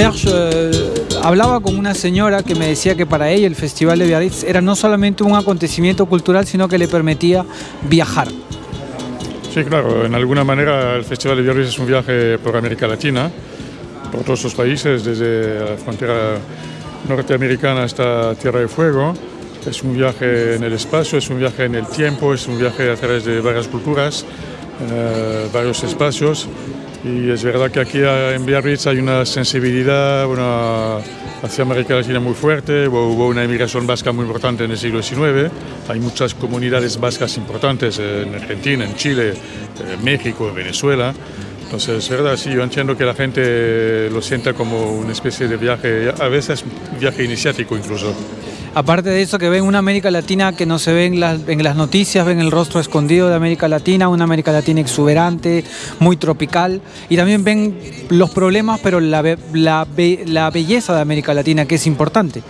Serge, eh, hablaba con una señora que me decía que para ella el Festival de Biarritz era no solamente un acontecimiento cultural, sino que le permitía viajar. Sí, claro, en alguna manera el Festival de Biarritz es un viaje por América Latina, por todos los países, desde la frontera norteamericana hasta Tierra de Fuego. Es un viaje en el espacio, es un viaje en el tiempo, es un viaje a través de varias culturas, eh, varios espacios. Y es verdad que aquí en Biarritz hay una sensibilidad hacia América Latina muy fuerte, hubo una inmigración vasca muy importante en el siglo XIX, hay muchas comunidades vascas importantes en Argentina, en Chile, en México, en Venezuela. Entonces, es verdad, sí, yo entiendo que la gente lo sienta como una especie de viaje, a veces viaje iniciático incluso. Aparte de eso, que ven una América Latina que no se ve en las, noticias, ven el rostro escondido de América Latina, una América Latina exuberante, muy tropical, y también ven los problemas, pero la, la, la belleza de América Latina, que es importante.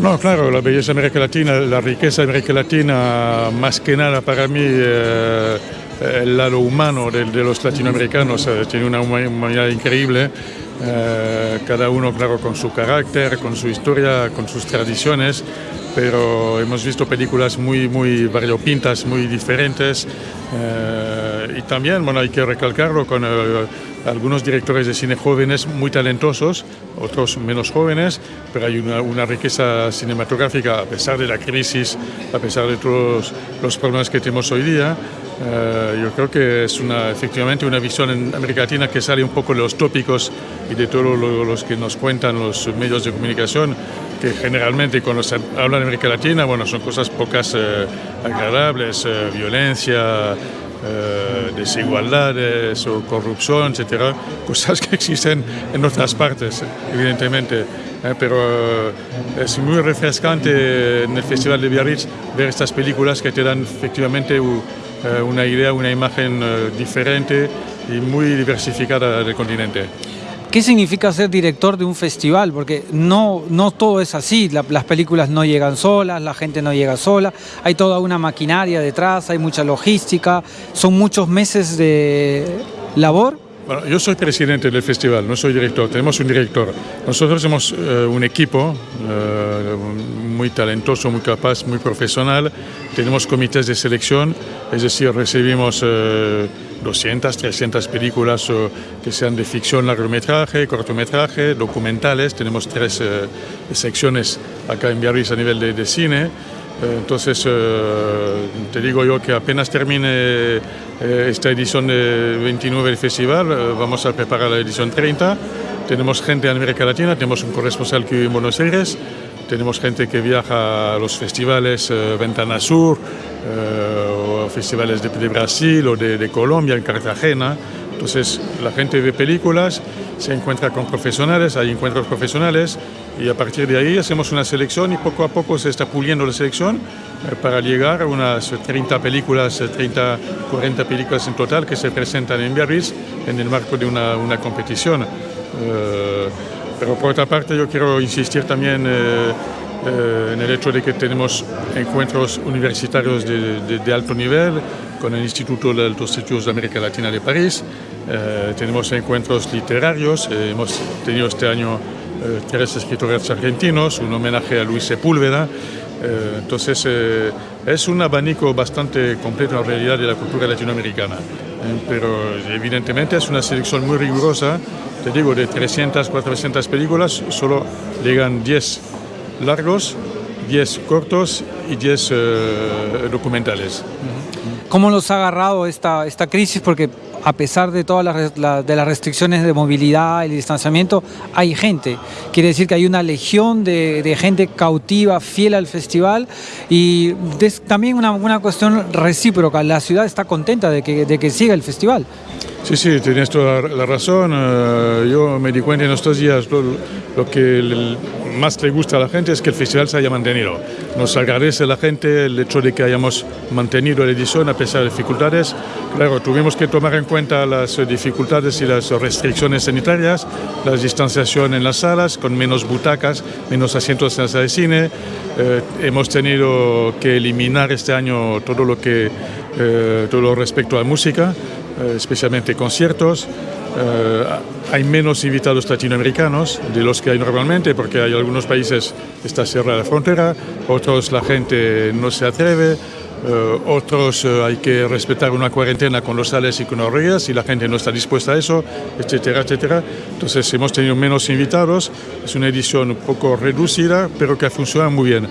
No, claro, la belleza de América Latina, la riqueza de América Latina, más que nada para mí, eh, el lado humano de, los latinoamericanos, eh, tiene una humanidad increíble. Eh, cada uno, claro, con su carácter, con su historia, con sus tradiciones, pero hemos visto películas muy, muy variopintas, muy diferentes. Eh, y también, bueno, hay que recalcarlo con eh, algunos directores de cine jóvenes muy talentosos, otros menos jóvenes, pero hay una, una, riqueza cinematográfica a pesar de la crisis, a pesar de todos los problemas que tenemos hoy día. Eh, yo creo que es una, efectivamente una visión en América Latina que sale un poco de los tópicos y de todos los que nos cuentan los medios de comunicación, que generalmente cuando se habla de América Latina, bueno, son cosas pocas eh, agradables, eh, violencia, desigualdades o corrupción, etcétera, cosas que existen en otras partes, evidentemente. pero es muy refrescante en el Festival de Biarritz ver estas películas que te dan efectivamente eh, una idea, una imagen eh, diferente y muy diversificada del continente. ¿Qué significa ser director de un festival? Porque no, no todo es así, las películas no llegan solas, la gente no llega sola, hay toda una maquinaria detrás, hay mucha logística, son muchos meses de labor bueno, yo soy presidente del festival, no soy director, tenemos un director. Nosotros somos eh, un equipo eh, muy talentoso, muy capaz, muy profesional. Tenemos comités de selección, es decir, recibimos 200, eh, 300 películas que sean de ficción, largometraje, cortometraje, documentales. Tenemos tres secciones acá en Biarritz a nivel de, de cine. Entonces, te digo yo que apenas termine eh, esta edición de 29 del festival, eh, vamos a preparar la edición 30. Tenemos gente en América Latina, tenemos un corresponsal que vive en Buenos Aires, tenemos gente que viaja a los festivales eh, Ventana Sur, o festivales de, Brasil o de, Colombia, en Cartagena. Entonces la gente ve películas, se encuentra con profesionales, hay encuentros profesionales y a partir de ahí hacemos una selección y poco a poco se está puliendo la selección eh, para llegar a unas 30 películas, 30, 40 películas en total que se presentan en Biarritz en el marco de una, una competición. Eh, pero por otra parte yo quiero insistir también eh, en el hecho de que tenemos encuentros universitarios de, de, alto nivel con el Instituto de Altos Estudios de América Latina de París, tenemos encuentros literarios, hemos tenido este año eh, tres escritores argentinos, un homenaje a Luis Sepúlveda. Eh, entonces eh, es un abanico bastante completo en realidad de la cultura latinoamericana, pero evidentemente es una selección muy rigurosa, te digo, de 300, 400 películas, solo llegan 10 largos, 10 cortos y 10 documentales. ¿Cómo los ha agarrado esta, esta crisis? Porque a pesar de todas las, de las restricciones de movilidad y distanciamiento, hay gente. Quiere decir que hay una legión de, gente cautiva, fiel al festival y también una, una, cuestión recíproca. La ciudad está contenta de que, de que siga el festival. Sí, sí, tienes toda la razón. Eh, yo me di cuenta en estos días lo, que más le gusta a la gente es que el festival se haya mantenido. Nos agradece la gente el hecho de que hayamos mantenido la edición a pesar de dificultades. Claro, tuvimos que tomar en cuenta las dificultades y las restricciones sanitarias, la distanciación en las salas, con menos butacas, menos asientos en la sala de cine. Eh, hemos tenido que eliminar este año todo lo que eh, todo lo respecto a música. Eh, especialmente conciertos. Eh, hay menos invitados latinoamericanos de los que hay normalmente, porque hay algunos países que está cerrada la frontera, otros la gente no se atreve, eh, otros eh, hay que respetar una cuarentena con los sales y con las y la gente no está dispuesta a eso, etcétera, etcétera. Entonces hemos tenido menos invitados, es una edición un poco reducida, pero que funciona muy bien.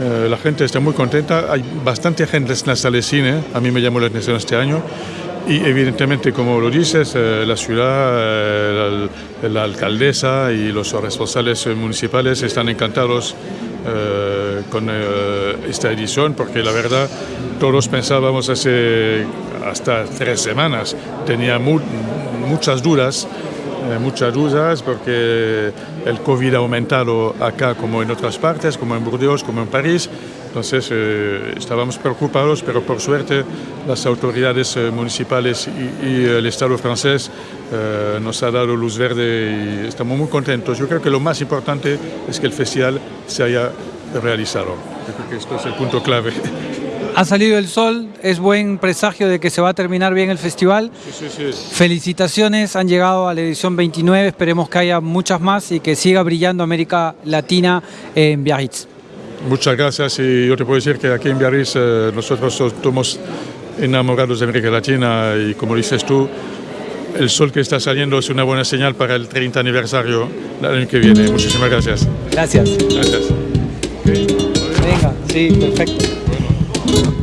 la gente está muy contenta, hay bastante gente en la sala de cine, a mí me llamó la atención este año, y evidentemente, como lo dices, eh, la ciudad, eh, la, alcaldesa y los responsables municipales están encantados eh, con esta edición porque la verdad todos pensábamos hace hasta tres semanas, tenía muchas dudas muchas dudas porque el COVID ha aumentado acá como en otras partes, como en Burdeos, como en París. Entonces eh, estábamos preocupados, pero por suerte las autoridades eh, municipales y, el Estado francés eh, nos ha dado luz verde y estamos muy contentos. Yo creo que lo más importante es que el festival se haya realizado. Yo creo que esto es el punto clave. Ha salido el sol, es buen presagio de que se va a terminar bien el festival. Sí, sí, sí. Felicitaciones, han llegado a la edición 29, esperemos que haya muchas más y que siga brillando América Latina en Biarritz. Muchas gracias y yo te puedo decir que aquí en Biarritz eh, nosotros somos enamorados de América Latina y como dices tú, el sol que está saliendo es una buena señal para el 30 aniversario del año que viene. Muchísimas gracias. Gracias. Gracias. Venga, sí, perfecto. Bueno.